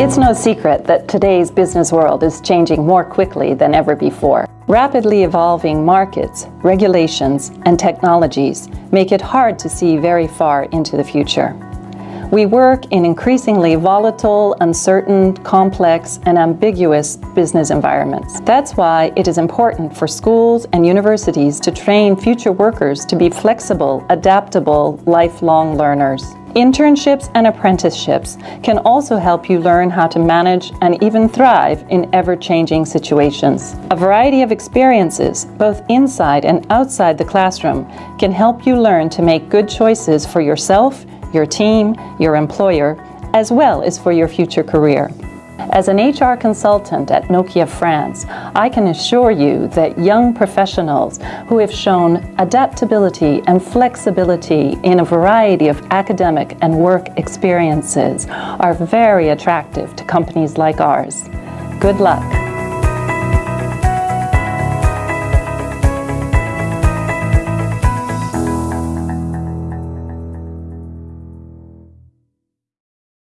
It's no secret that today's business world is changing more quickly than ever before. Rapidly evolving markets, regulations, and technologies make it hard to see very far into the future. We work in increasingly volatile, uncertain, complex, and ambiguous business environments. That's why it is important for schools and universities to train future workers to be flexible, adaptable, lifelong learners. Internships and apprenticeships can also help you learn how to manage and even thrive in ever-changing situations. A variety of experiences, both inside and outside the classroom, can help you learn to make good choices for yourself, your team, your employer, as well as for your future career. As an HR consultant at Nokia France, I can assure you that young professionals who have shown adaptability and flexibility in a variety of academic and work experiences are very attractive to companies like ours. Good luck.